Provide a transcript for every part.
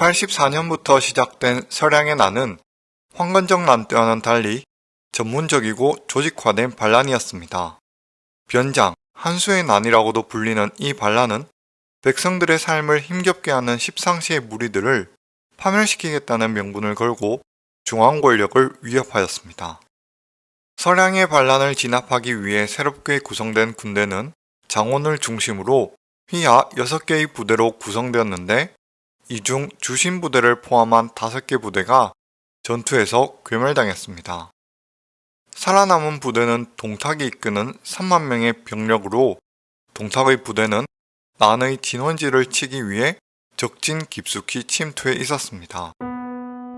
184년부터 시작된 서량의 난은 황건적 난 때와는 달리 전문적이고 조직화된 반란이었습니다. 변장, 한수의 난이라고도 불리는 이 반란은 백성들의 삶을 힘겹게 하는 십상시의 무리들을 파멸시키겠다는 명분을 걸고 중앙 권력을 위협하였습니다. 서량의 반란을 진압하기 위해 새롭게 구성된 군대는 장원을 중심으로 휘하 6개의 부대로 구성되었는데 이 중 주신 부대를 포함한 5개 부대가 전투에서 괴멸당했습니다. 살아남은 부대는 동탁이 이끄는 3만 명의 병력으로 동탁의 부대는 난의 진원지를 치기 위해 적진 깊숙이 침투해 있었습니다.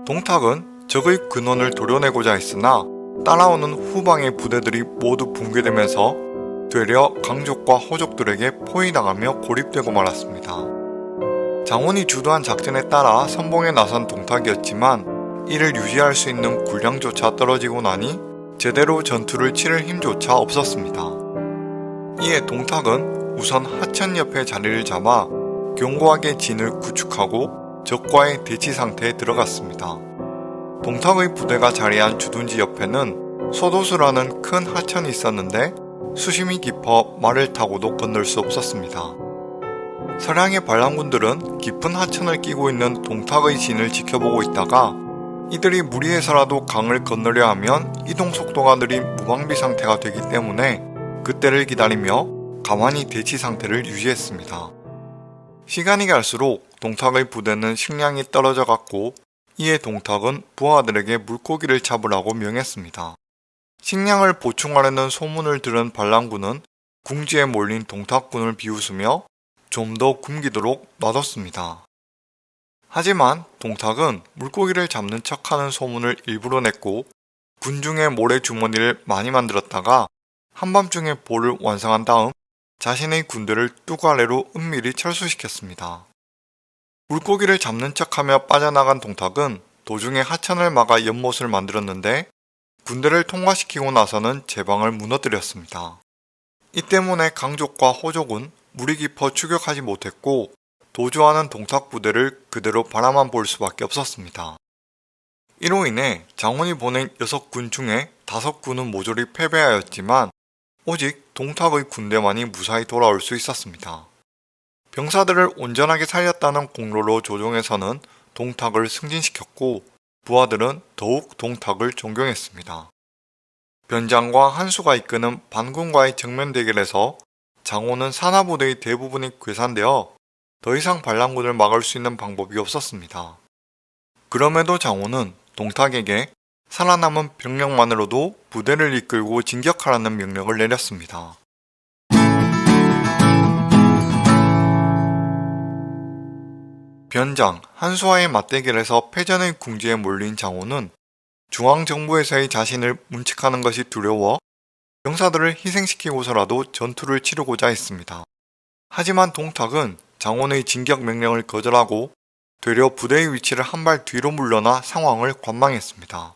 동탁은 적의 근원을 도려내고자 했으나 따라오는 후방의 부대들이 모두 붕괴되면서 되려 강족과 호족들에게 포위당하며 고립되고 말았습니다. 장원이 주도한 작전에 따라 선봉에 나선 동탁이었지만 이를 유지할 수 있는 군량조차 떨어지고 나니 제대로 전투를 치를 힘조차 없었습니다. 이에 동탁은 우선 하천 옆에 자리를 잡아 견고하게 진을 구축하고 적과의 대치 상태에 들어갔습니다. 동탁의 부대가 자리한 주둔지 옆에는 소도수라는 큰 하천이 있었는데 수심이 깊어 말을 타고도 건널 수 없었습니다. 서량의 반란군들은 깊은 하천을 끼고 있는 동탁의 진을 지켜보고 있다가 이들이 무리해서라도 강을 건너려 하면 이동 속도가 느린 무방비 상태가 되기 때문에 그때를 기다리며 가만히 대치 상태를 유지했습니다. 시간이 갈수록 동탁의 부대는 식량이 떨어져 갔고 이에 동탁은 부하들에게 물고기를 잡으라고 명했습니다. 식량을 보충하려는 소문을 들은 반란군은 궁지에 몰린 동탁군을 비웃으며 좀 더 굶기도록 놔뒀습니다. 하지만 동탁은 물고기를 잡는 척하는 소문을 일부러 냈고 군중의 모래주머니를 많이 만들었다가 한밤중에 볼을 완성한 다음 자신의 군대를 뚜가래로 은밀히 철수시켰습니다. 물고기를 잡는 척하며 빠져나간 동탁은 도중에 하천을 막아 연못을 만들었는데 군대를 통과시키고 나서는 제방을 무너뜨렸습니다. 이 때문에 강족과 호족은 물이 깊어 추격하지 못했고 도주하는 동탁 부대를 그대로 바라만 볼 수밖에 없었습니다. 이로 인해 장원이 보낸 6군 중에 5군은 모조리 패배하였지만 오직 동탁의 군대만이 무사히 돌아올 수 있었습니다. 병사들을 온전하게 살렸다는 공로로 조정에서는 동탁을 승진시켰고 부하들은 더욱 동탁을 존경했습니다. 변장과 한수가 이끄는 반군과의 정면 대결에서 장호는 산하부대의 대부분이 괴산되어 더 이상 반란군을 막을 수 있는 방법이 없었습니다. 그럼에도 장호는 동탁에게 살아남은 병력만으로도 부대를 이끌고 진격하라는 명령을 내렸습니다. 변장, 한수와의 맞대결에서 패전의 궁지에 몰린 장호는 중앙정부에서의 자신을 문책하는 것이 두려워 병사들을 희생시키고서라도 전투를 치르고자 했습니다. 하지만 동탁은 장원의 진격 명령을 거절하고 되려 부대의 위치를 한 발 뒤로 물러나 상황을 관망했습니다.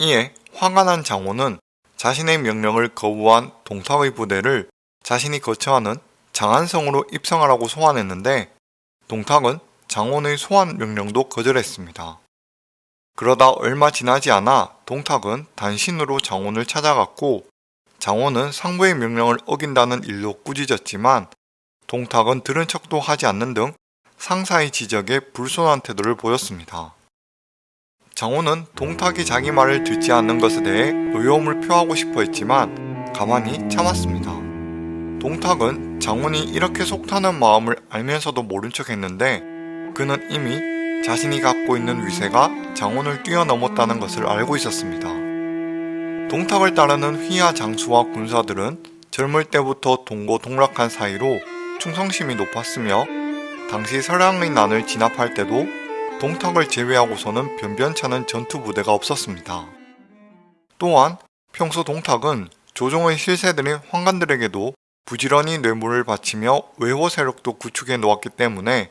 이에 화가 난 장원은 자신의 명령을 거부한 동탁의 부대를 자신이 거처하는 장안성으로 입성하라고 소환했는데 동탁은 장원의 소환 명령도 거절했습니다. 그러다 얼마 지나지 않아 동탁은 단신으로 장원을 찾아갔고 장원은 상부의 명령을 어긴다는 일로 꾸짖었지만 동탁은 들은 척도 하지 않는 등 상사의 지적에 불손한 태도를 보였습니다. 장원은 동탁이 자기 말을 듣지 않는 것에 대해 의혹을 표하고 싶어 했지만 가만히 참았습니다. 동탁은 장원이 이렇게 속타는 마음을 알면서도 모른 척 했는데 그는 이미 자신이 갖고 있는 위세가 장원을 뛰어넘었다는 것을 알고 있었습니다. 동탁을 따르는 휘하 장수와 군사들은 젊을 때부터 동고동락한 사이로 충성심이 높았으며 당시 설랑의 난을 진압할 때도 동탁을 제외하고서는 변변찮은 전투부대가 없었습니다. 또한 평소 동탁은 조종의 실세들인 황관들에게도 부지런히 뇌물을 바치며 외호 세력도 구축해 놓았기 때문에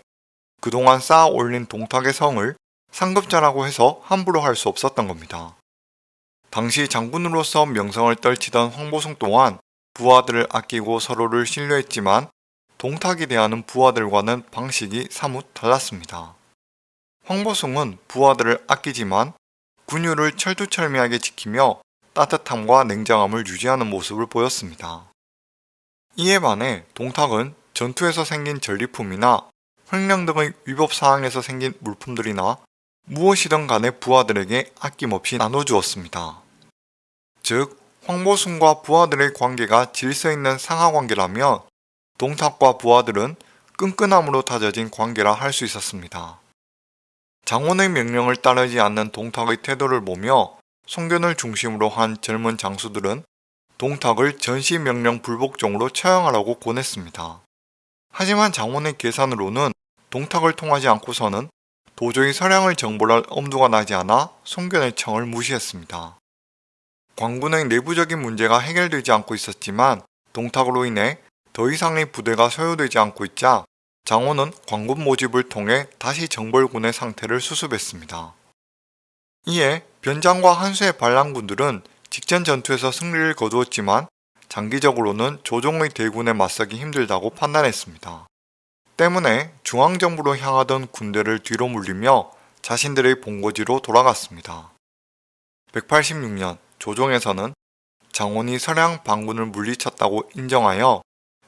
그동안 쌓아 올린 동탁의 성을 상급자라고 해서 함부로 할 수 없었던 겁니다. 당시 장군으로서 명성을 떨치던 황보성 또한 부하들을 아끼고 서로를 신뢰했지만 동탁이 대하는 부하들과는 방식이 사뭇 달랐습니다. 황보숭은 부하들을 아끼지만 군유를 철두철미하게 지키며 따뜻함과 냉정함을 유지하는 모습을 보였습니다. 이에 반해 동탁은 전투에서 생긴 전리품이나 횡령 등의 위법 사항에서 생긴 물품들이나 무엇이든 간에 부하들에게 아낌없이 나눠주었습니다. 즉, 황보순과 부하들의 관계가 질서 있는 상하관계라면 동탁과 부하들은 끈끈함으로 다져진 관계라 할 수 있었습니다. 장원의 명령을 따르지 않는 동탁의 태도를 보며 송견을 중심으로 한 젊은 장수들은 동탁을 전시명령 불복종으로 처형하라고 권했습니다. 하지만 장원의 계산으로는 동탁을 통하지 않고서는 도저히 서량을 정벌할 엄두가 나지 않아 송견의 청을 무시했습니다. 광군의 내부적인 문제가 해결되지 않고 있었지만 동탁으로 인해 더 이상의 부대가 소요되지 않고 있자 장원은 광군 모집을 통해 다시 정벌군의 상태를 수습했습니다. 이에 변장과 한수의 반란군들은 직전 전투에서 승리를 거두었지만 장기적으로는 조종의 대군에 맞서기 힘들다고 판단했습니다. 때문에 중앙정부로 향하던 군대를 뒤로 물리며 자신들의 본거지로 돌아갔습니다. 186년 조종에서는 장원이 서량 반군을 물리쳤다고 인정하여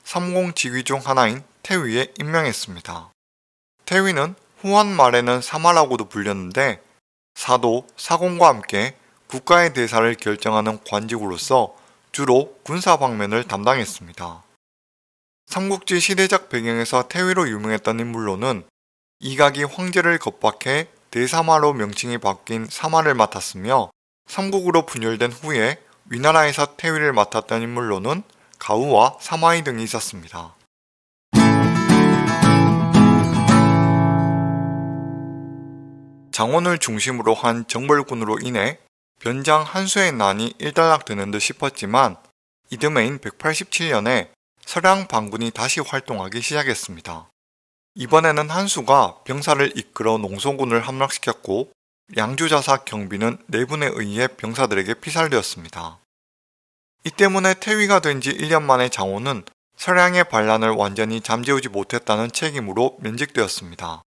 3공 지휘 중 하나인 태위에 임명했습니다. 태위는 후한 말에는 사마라고도 불렸는데 사도, 사공과 함께 국가의 대사를 결정하는 관직으로서 주로 군사 방면을 담당했습니다. 삼국지 시대적 배경에서 태위로 유명했던 인물로는 이각이 황제를 겁박해 대사마로 명칭이 바뀐 사마를 맡았으며 삼국으로 분열된 후에 위나라에서 태위를 맡았던 인물로는 가우와 사마이 등이 있었습니다. 장원을 중심으로 한 정벌군으로 인해 변장 한수의 난이 일단락되는 듯 싶었지만 이듬해인 187년에 서량 반군이 다시 활동하기 시작했습니다. 이번에는 한수가 병사를 이끌어 농소군을 함락시켰고 양주자사 경비는 내분에 의해 병사들에게 피살되었습니다. 이 때문에 태위가 된 지 1년 만에 장호는 서량의 반란을 완전히 잠재우지 못했다는 책임으로 면직되었습니다.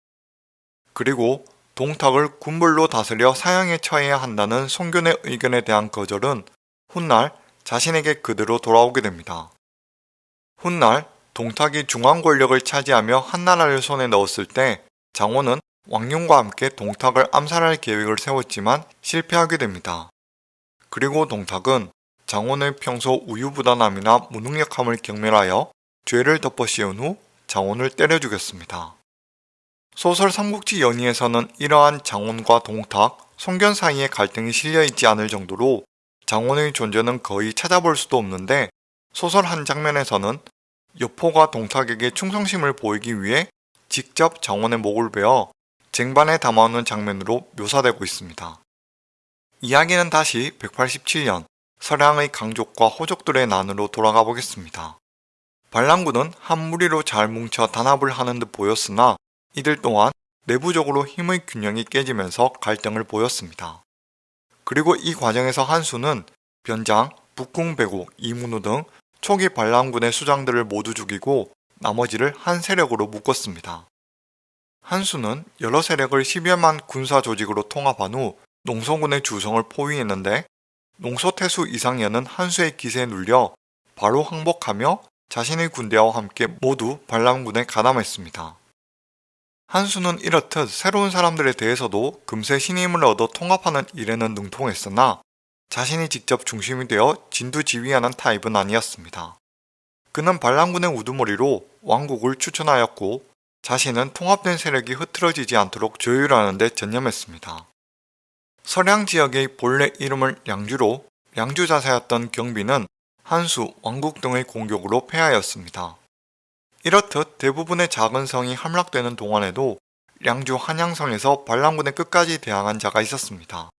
그리고 동탁을 군불로 다스려 사형에 처해야 한다는 송견의 의견에 대한 거절은 훗날 자신에게 그대로 돌아오게 됩니다. 훗날 동탁이 중앙 권력을 차지하며 한나라를 손에 넣었을 때 장호는 왕룡과 함께 동탁을 암살할 계획을 세웠지만 실패하게 됩니다. 그리고 동탁은 장원의 평소 우유부단함이나 무능력함을 경멸하여 죄를 덮어 씌운 후 장원을 때려 죽였습니다. 소설 삼국지 연의에서는 이러한 장원과 동탁, 송견 사이의 갈등이 실려있지 않을 정도로 장원의 존재는 거의 찾아볼 수도 없는데 소설 한 장면에서는 여포가 동탁에게 충성심을 보이기 위해 직접 장원의 목을 베어 쟁반에 담아오는 장면으로 묘사되고 있습니다. 이야기는 다시 187년 서량의 강족과 호족들의 난으로 돌아가 보겠습니다. 반란군은 한 무리로 잘 뭉쳐 단합을 하는 듯 보였으나 이들 또한 내부적으로 힘의 균형이 깨지면서 갈등을 보였습니다. 그리고 이 과정에서 한수는 변장, 북궁배고, 이문우 등 초기 반란군의 수장들을 모두 죽이고 나머지를 한 세력으로 묶었습니다. 한수는 여러 세력을 10여만 군사 조직으로 통합한 후 농소군의 주성을 포위했는데 농소태수 이상현은 한수의 기세에 눌려 바로 항복하며 자신의 군대와 함께 모두 반란군에 가담했습니다. 한수는 이렇듯 새로운 사람들에 대해서도 금세 신임을 얻어 통합하는 일에는 능통했으나 자신이 직접 중심이 되어 진두지휘하는 타입은 아니었습니다. 그는 반란군의 우두머리로 왕국을 추천하였고 자신은 통합된 세력이 흐트러지지 않도록 조율하는 데 전념했습니다. 서량 지역의 본래 이름을 양주로 양주 자사였던 경비는 한수, 왕국 등의 공격으로 패하였습니다. 이렇듯 대부분의 작은 성이 함락되는 동안에도 양주 한양성에서 반란군에 끝까지 대항한 자가 있었습니다.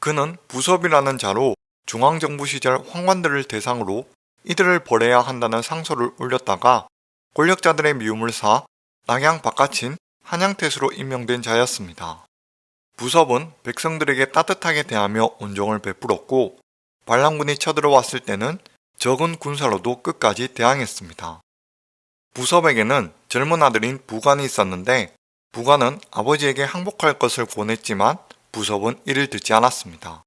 그는 부섭이라는 자로 중앙정부 시절 황관들을 대상으로 이들을 벌해야 한다는 상소를 올렸다가 권력자들의 미움을 사 낙양 바깥인 한양태수로 임명된 자였습니다. 부섭은 백성들에게 따뜻하게 대하며 온종을 베풀었고 반란군이 쳐들어왔을 때는 적은 군사로도 끝까지 대항했습니다. 부섭에게는 젊은 아들인 부관이 있었는데 부관은 아버지에게 항복할 것을 권했지만 부섭은 이를 듣지 않았습니다.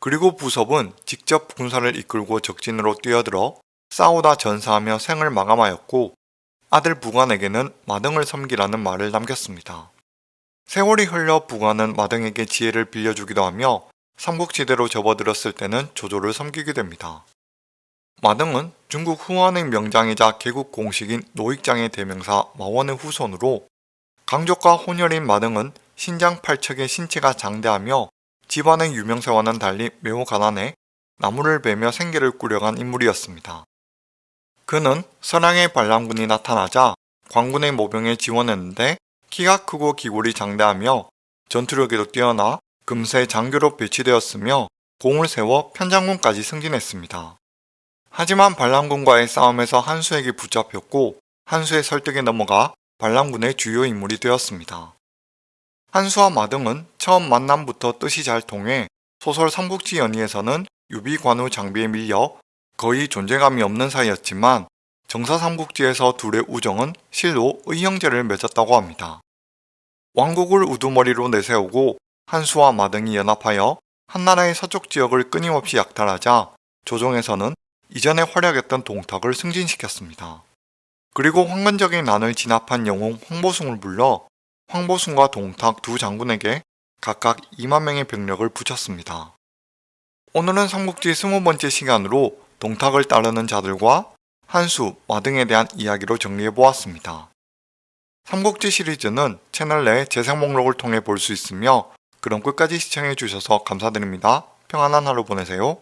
그리고 부섭은 직접 군사를 이끌고 적진으로 뛰어들어 싸우다 전사하며 생을 마감하였고 아들 부관에게는 마등을 섬기라는 말을 남겼습니다. 세월이 흘러 부관은 마등에게 지혜를 빌려주기도 하며 삼국지대로 접어들었을 때는 조조를 섬기게 됩니다. 마등은 중국 후한의 명장이자 개국 공식인 노익장의 대명사 마원의 후손으로 강족과 혼혈인 마등은 신장 팔척의 신체가 장대하며 집안의 유명세와는 달리 매우 가난해 나무를 베며 생계를 꾸려간 인물이었습니다. 그는 선왕의 반란군이 나타나자 광군의 모병에 지원했는데 키가 크고 기골이 장대하며 전투력에도 뛰어나 금세 장교로 배치되었으며 공을 세워 편장군까지 승진했습니다. 하지만 반란군과의 싸움에서 한수에게 붙잡혔고 한수의 설득에 넘어가 반란군의 주요 인물이 되었습니다. 한수와 마등은 처음 만남부터 뜻이 잘 통해 소설 삼국지 연의에서는 유비관우 장비에 밀려 거의 존재감이 없는 사이였지만 정사 삼국지에서 둘의 우정은 실로 의형제를 맺었다고 합니다. 왕국을 우두머리로 내세우고 한수와 마등이 연합하여 한나라의 서쪽 지역을 끊임없이 약탈하자 조정에서는 이전에 활약했던 동탁을 승진시켰습니다. 그리고 황건적인 난을 진압한 영웅 황보숭을 불러 황보숭과 동탁 두 장군에게 각각 2만 명의 병력을 붙였습니다. 오늘은 삼국지 20번째 시간으로 동탁을 따르는 자들과 한수, 마등에 대한 이야기로 정리해보았습니다. 삼국지 시리즈는 채널 내 재생 목록을 통해 볼 수 있으며 그럼 끝까지 시청해주셔서 감사드립니다. 평안한 하루 보내세요.